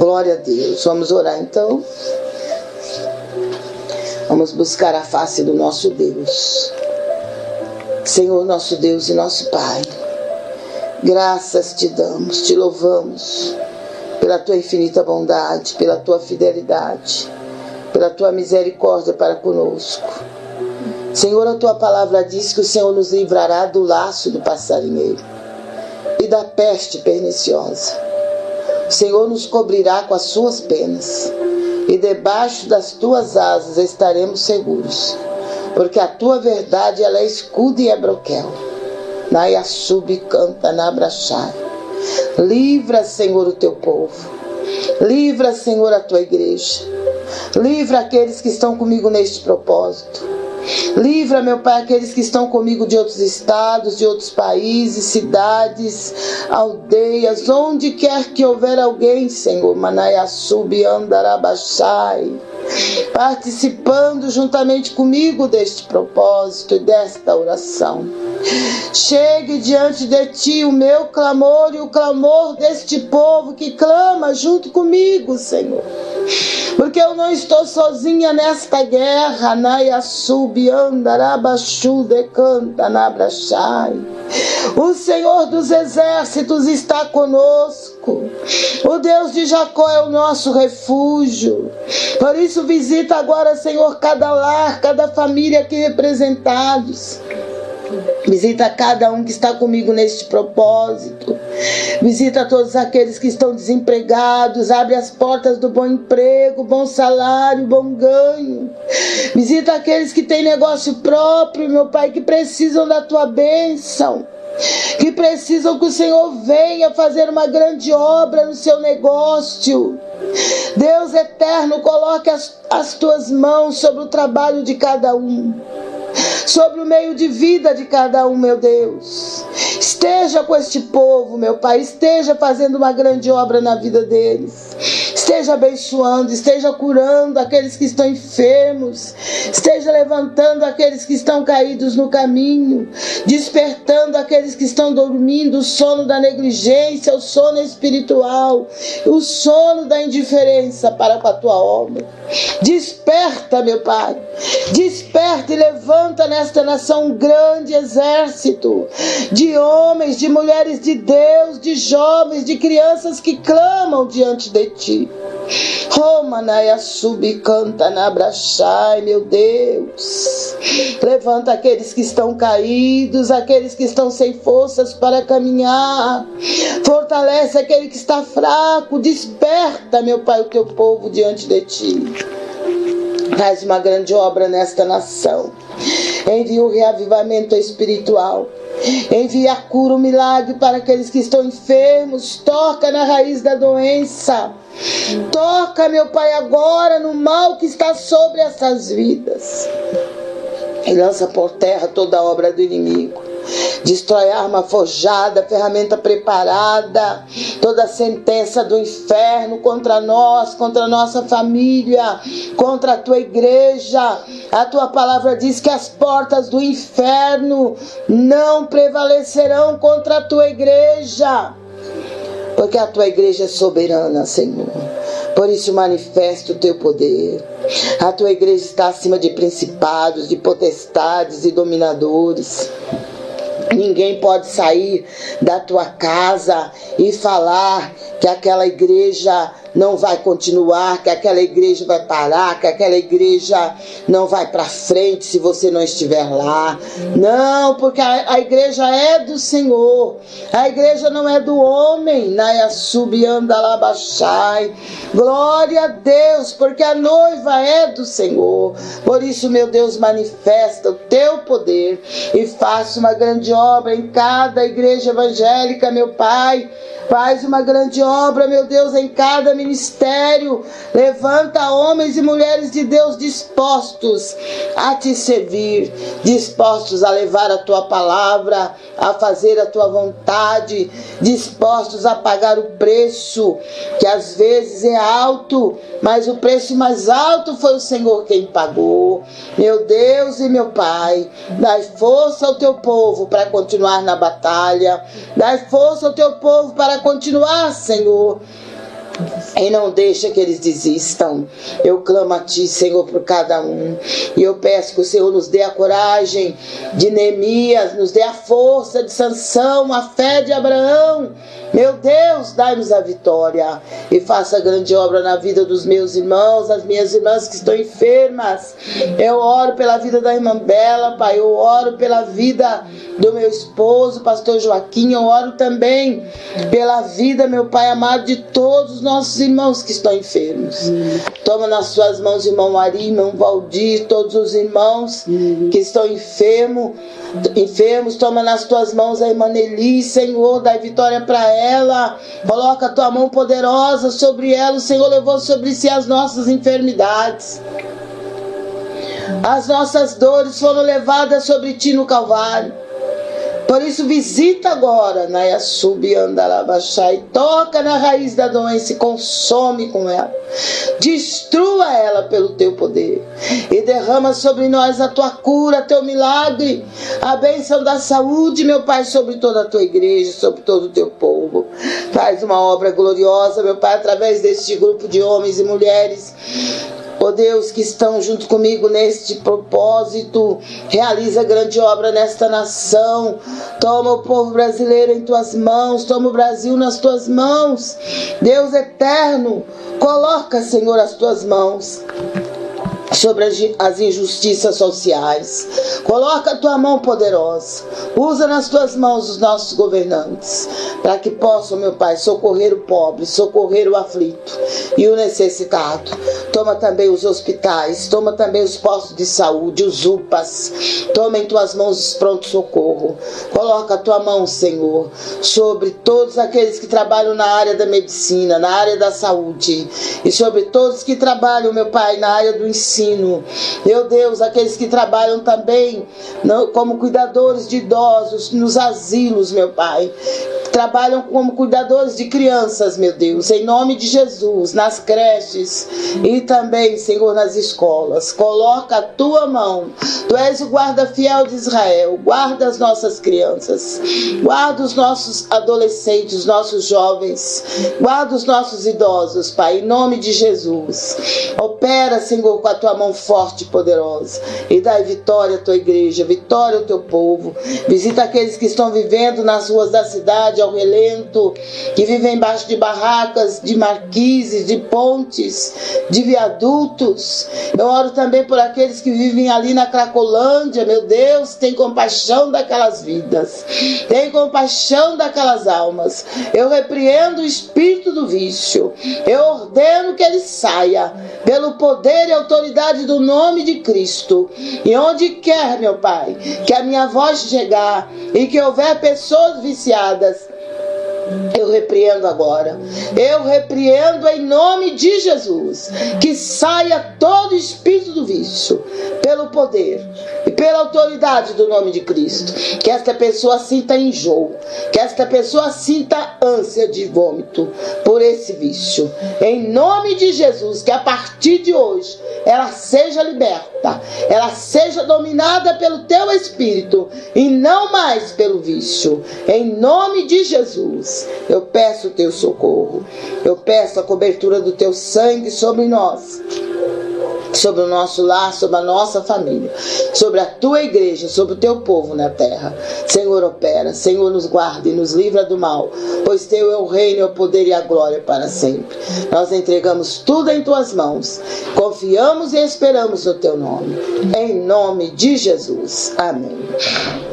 Glória a Deus. Vamos orar então. Vamos buscar a face do nosso Deus. Senhor, nosso Deus e nosso Pai. Graças te damos, te louvamos pela tua infinita bondade, pela tua fidelidade, pela tua misericórdia para conosco. Senhor, a tua palavra diz que o Senhor nos livrará do laço do passarinheiro e da peste perniciosa. O Senhor nos cobrirá com as suas penas e debaixo das tuas asas estaremos seguros, porque a tua verdade ela é escudo e é broquel. Nayasub canta na brachai. Livra, Senhor, o teu povo. Livra, Senhor, a tua igreja. Livra aqueles que estão comigo neste propósito. Livra, meu Pai, aqueles que estão comigo de outros estados, de outros países, cidades, aldeias, onde quer que houver alguém, Senhor, Manayasub Andarabachai, participando juntamente comigo deste propósito e desta oração. Chegue diante de ti o meu clamor e o clamor deste povo que clama junto comigo, Senhor. Porque eu não estou sozinha nesta guerra. Naya subiandarabashu decanta nabrachai. O Senhor dos exércitos está conosco. O Deus de Jacó é o nosso refúgio. Por isso visita agora, Senhor, cada lar, cada família aqui representados. Visita cada um que está comigo neste propósito. Visita todos aqueles que estão desempregados. Abre as portas do bom emprego, bom salário, bom ganho. Visita aqueles que têm negócio próprio, meu Pai, que precisam da tua bênção que precisam que o Senhor venha fazer uma grande obra no seu negócio. Deus eterno, coloque as, as tuas mãos sobre o trabalho de cada um sobre o meio de vida de cada um, meu Deus. Esteja com este povo, meu Pai, esteja fazendo uma grande obra na vida deles. Esteja abençoando, esteja curando aqueles que estão enfermos, esteja levantando aqueles que estão caídos no caminho, despertando aqueles que estão dormindo, o sono da negligência, o sono espiritual, o sono da indiferença para com a tua obra. Desperta, meu Pai, desperta e levanta nesta nação um grande exército de homens, de mulheres de Deus, de jovens, de crianças que clamam diante de ti. Romanaya subcanta na brachai, meu Deus. Levanta aqueles que estão caídos, aqueles que estão sem forças para caminhar. Fortalece aquele que está fraco. Desperta, meu Pai, o teu povo diante de ti. Faz uma grande obra nesta nação. Envia o reavivamento espiritual. Envia cura, o milagre para aqueles que estão enfermos. Toca na raiz da doença. Toca, meu Pai, agora no mal que está sobre essas vidas. E lança por terra toda a obra do inimigo destrói arma forjada, ferramenta preparada, toda sentença do inferno contra nós, contra a nossa família, contra a tua igreja. A tua palavra diz que as portas do inferno não prevalecerão contra a tua igreja, porque a tua igreja é soberana, Senhor. Por isso manifesta o teu poder. A tua igreja está acima de principados, de potestades e dominadores. Ninguém pode sair da tua casa e falar que aquela igreja não vai continuar, que aquela igreja vai parar, que aquela igreja não vai para frente se você não estiver lá. Não, porque a, a, igreja é do Senhor. A igreja não é do homem. Naya subiandalabachai. Glória a Deus, porque a noiva é do Senhor. Por isso, meu Deus, manifesta o teu poder e faça uma grande obra em cada igreja evangélica, meu Pai Faz uma grande obra, meu Deus, em cada ministério. Levanta homens e mulheres de Deus dispostos a te servir, dispostos a levar a tua palavra, a fazer a tua vontade, dispostos a pagar o preço, que às vezes é alto, mas o preço mais alto foi o Senhor quem pagou. Meu Deus e meu Pai, dai força ao teu povo para continuar na batalha, dai força ao teu povo para continuar, Senhor, E não deixa que eles desistam. Eu clamo a Ti, Senhor, por cada um. E eu peço que o Senhor nos dê a coragem de Neemias, nos dê a força de Sansão, a fé de Abraão. Meu Deus, dai-nos a vitória e faça grande obra na vida dos meus irmãos, das minhas irmãs que estão enfermas. Eu oro pela vida da irmã Bela, Pai. Eu oro pela vida do meu esposo, pastor Joaquim. Eu oro também pela vida, meu Pai amado, de todos os nossos irmãos que estão enfermos. Toma nas suas mãos, irmão Ari, irmão Valdir, todos os irmãos que estão enfermos. Enfermos, toma nas tuas mãos a irmã Nelly, Senhor, dai vitória para ela. Coloca a tua mão poderosa sobre ela. O Senhor levou sobre si as nossas enfermidades. As nossas dores foram levadas sobre ti no Calvário. Por isso, visita agora Nayasub Andalabachá e toca na raiz da doença e consome com ela. Destrua ela pelo teu poder. E derrama sobre nós a tua cura, teu milagre, a bênção da saúde, meu Pai, sobre toda a tua igreja, sobre todo o teu povo. Faz uma obra gloriosa, meu Pai, através deste grupo de homens e mulheres Ó Deus, que estão junto comigo neste propósito, realiza grande obra nesta nação. Toma o povo brasileiro em tuas mãos, toma o Brasil nas tuas mãos. Deus eterno, coloca, Senhor, as tuas mãos sobre as injustiças sociais. Coloca a tua mão poderosa. Usa nas tuas mãos os nossos governantes, para que possam, meu Pai, socorrer o pobre, socorrer o aflito e o necessitado. Toma também os hospitais, toma também os postos de saúde, os UPAs. Toma em tuas mãos os pronto-socorro. Coloca a tua mão, Senhor, sobre todos aqueles que trabalham na área da medicina, na área da saúde e sobre todos que trabalham, meu Pai, na área do ensino. Meu Deus, aqueles que trabalham também como cuidadores de idosos nos asilos, meu Pai. Trabalham como cuidadores de crianças, meu Deus, em nome de Jesus, nas creches e também, Senhor, nas escolas. Coloca a tua mão. Tu és o guarda fiel de Israel. Guarda as nossas crianças. Guarda os nossos adolescentes, os nossos jovens. Guarda os nossos idosos, Pai, em nome de Jesus. Opera, Senhor, com a tua mão forte e poderosa e dai vitória à tua igreja, vitória ao teu povo. Visita aqueles que estão vivendo nas ruas da cidade ao relento, que vivem embaixo de barracas, de marquises, de pontes, de viadutos. Eu oro também por aqueles que vivem ali na Cracolândia, meu Deus, tem compaixão daquelas vidas, tem compaixão daquelas almas. Eu repreendo o espírito do vício, eu ordeno que ele saia pelo poder e autoridade autoridade do nome de Cristo. E onde quer, meu Pai, que a minha voz chegar e que houver pessoas viciadas, eu repreendo agora. Eu repreendo em nome de Jesus. Que saia todo espírito do vício, poder e pela autoridade do nome de Cristo. Que esta pessoa sinta enjoo. Que esta pessoa sinta ânsia de vômito por esse vício. Em nome de Jesus, que a partir de hoje ela seja liberta, ela seja dominada pelo teu espírito e não mais pelo vício. Em nome de Jesus, eu peço o teu socorro. Eu peço a cobertura do teu sangue sobre nós sobre o nosso lar, sobre a nossa família, sobre a tua igreja, sobre o teu povo na terra. Senhor, opera, Senhor, nos guarda e nos livra do mal, pois teu é o reino, é o poder e a glória para sempre. Nós entregamos tudo em tuas mãos, confiamos e esperamos no teu nome. Em nome de Jesus. Amém.